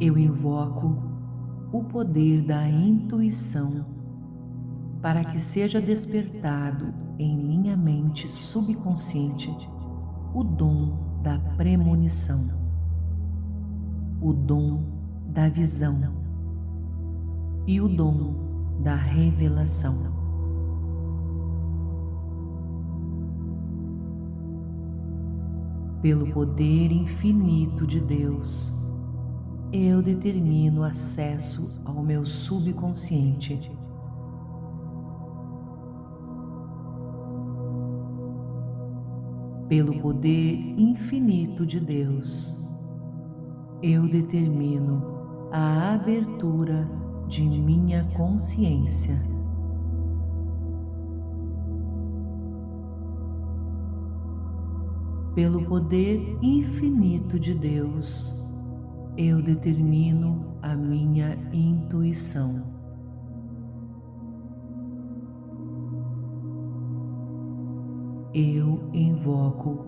Eu invoco o poder da intuição para que seja despertado em minha mente subconsciente o dom da premonição, o dom da visão e o dom da revelação. Pelo poder infinito de Deus, eu determino acesso ao meu subconsciente. Pelo poder infinito de Deus, eu determino a abertura de minha consciência. Pelo poder infinito de Deus, eu determino a minha intuição. Eu invoco,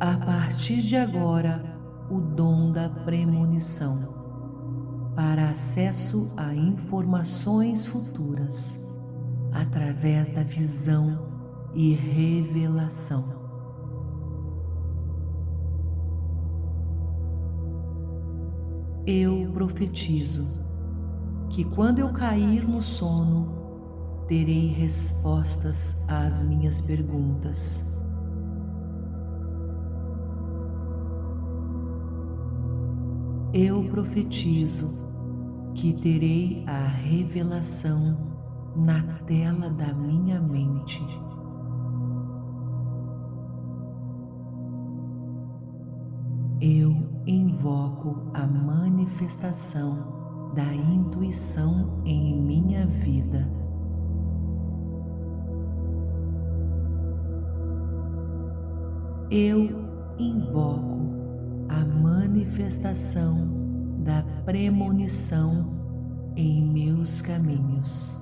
a partir de agora, o dom da premonição para acesso a informações futuras através da visão e revelação. Eu profetizo que quando eu cair no sono, terei respostas às minhas perguntas. Eu profetizo que terei a revelação na tela da minha mente. Invoco a manifestação da intuição em minha vida. Eu invoco a manifestação da premonição em meus caminhos.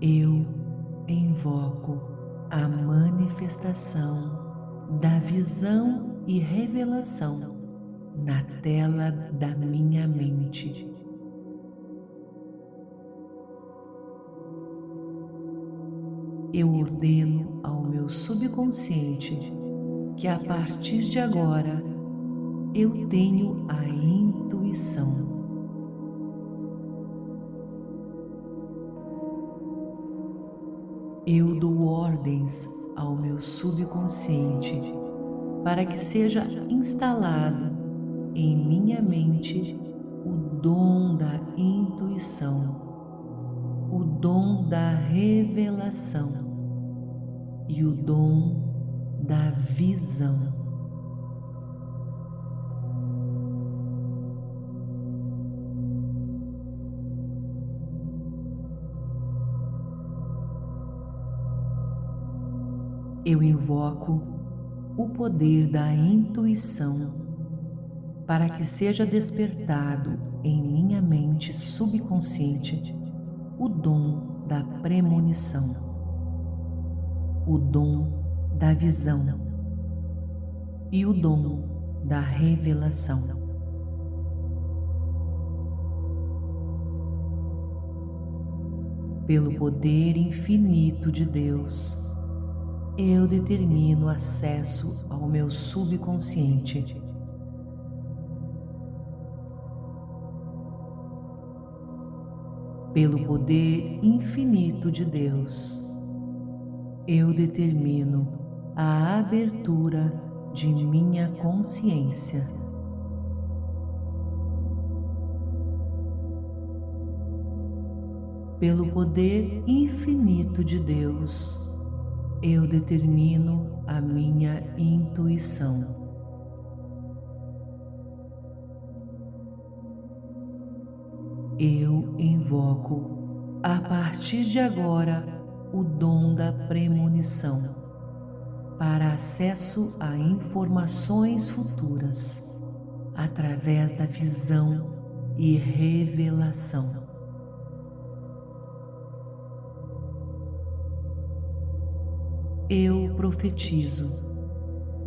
Eu invoco a manifestação da visão e revelação na tela da minha mente. Eu ordeno ao meu subconsciente que a partir de agora eu tenho a intuição Eu dou ordens ao meu subconsciente para que seja instalado em minha mente o dom da intuição, o dom da revelação e o dom da visão. Eu invoco o poder da intuição para que seja despertado em minha mente subconsciente o dom da premonição, o dom da visão e o dom da revelação. Pelo poder infinito de Deus, eu determino acesso ao meu subconsciente. Pelo poder infinito de Deus, eu determino a abertura de minha consciência. Pelo poder infinito de Deus, eu determino a minha intuição. Eu invoco, a partir de agora, o dom da premonição para acesso a informações futuras através da visão e revelação. Eu profetizo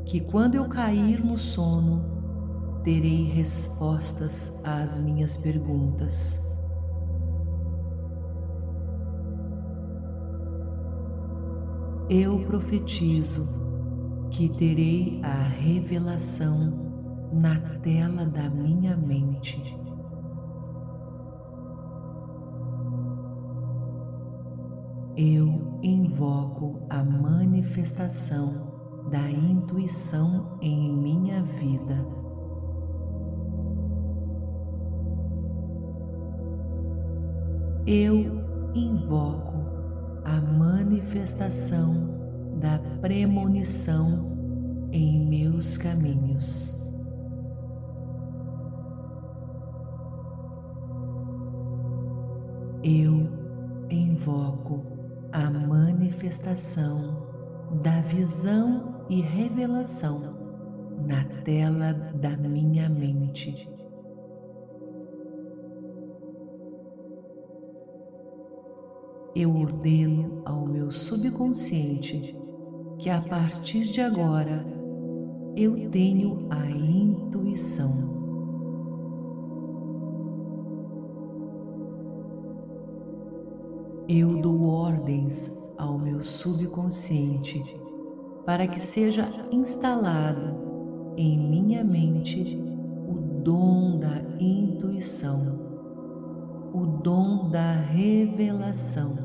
que quando eu cair no sono, terei respostas às minhas perguntas. Eu profetizo que terei a revelação na tela da minha mente. Eu invoco a manifestação da intuição em minha vida. Eu invoco a manifestação da premonição em meus caminhos. Eu invoco a manifestação da visão e revelação na tela da minha mente. Eu ordeno ao meu subconsciente que a partir de agora eu tenho a intuição. Eu dou ordens ao meu subconsciente para que seja instalado em minha mente o dom da intuição, o dom da revelação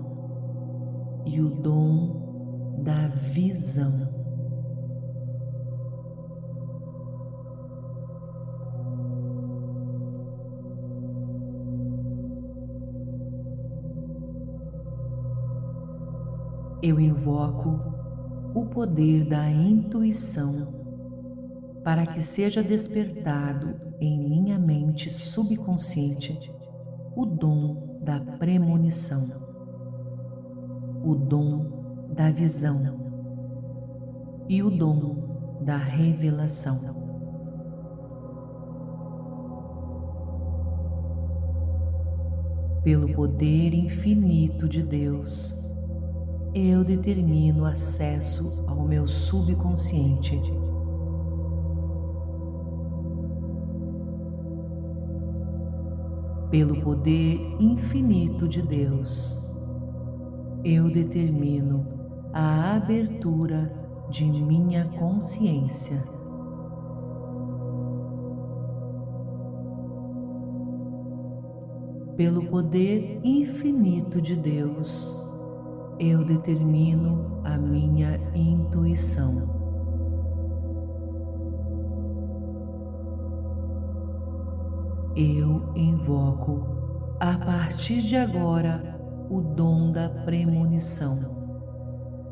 e o dom da visão. Eu invoco o poder da intuição para que seja despertado em minha mente subconsciente o dom da premonição, o dom da visão e o dom da revelação. Pelo poder infinito de Deus, eu determino acesso ao meu subconsciente. Pelo poder infinito de Deus, eu determino a abertura de minha consciência. Pelo poder infinito de Deus, eu determino a minha intuição. Eu invoco a partir de agora o dom da premonição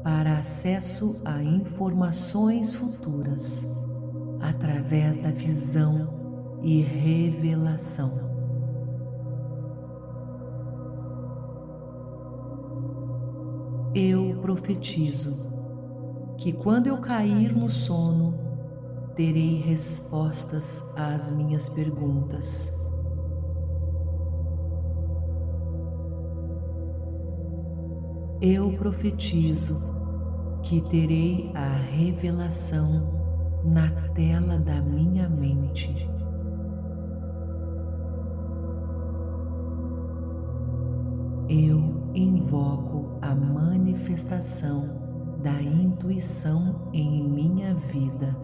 para acesso a informações futuras através da visão e revelação. Eu profetizo que quando eu cair no sono, terei respostas às minhas perguntas. Eu profetizo que terei a revelação na tela da minha mente. Eu invoco a manifestação da intuição em minha vida.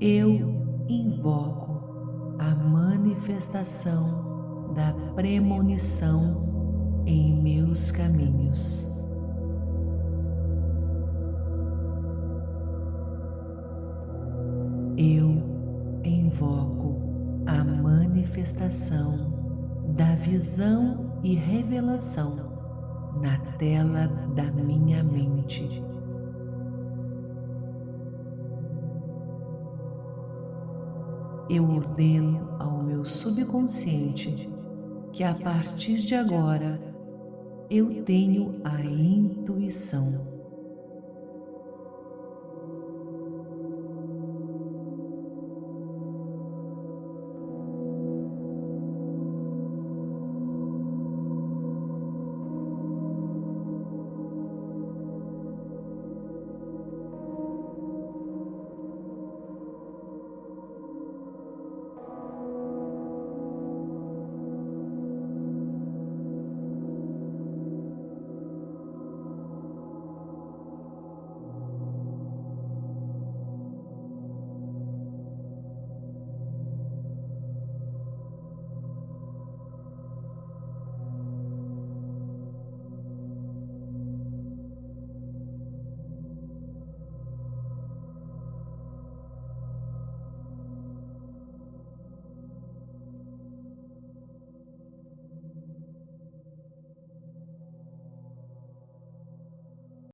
Eu invoco a manifestação da premonição em meus caminhos. Manifestação da visão e revelação na tela da minha mente. Eu ordeno ao meu subconsciente que a partir de agora eu tenho a intuição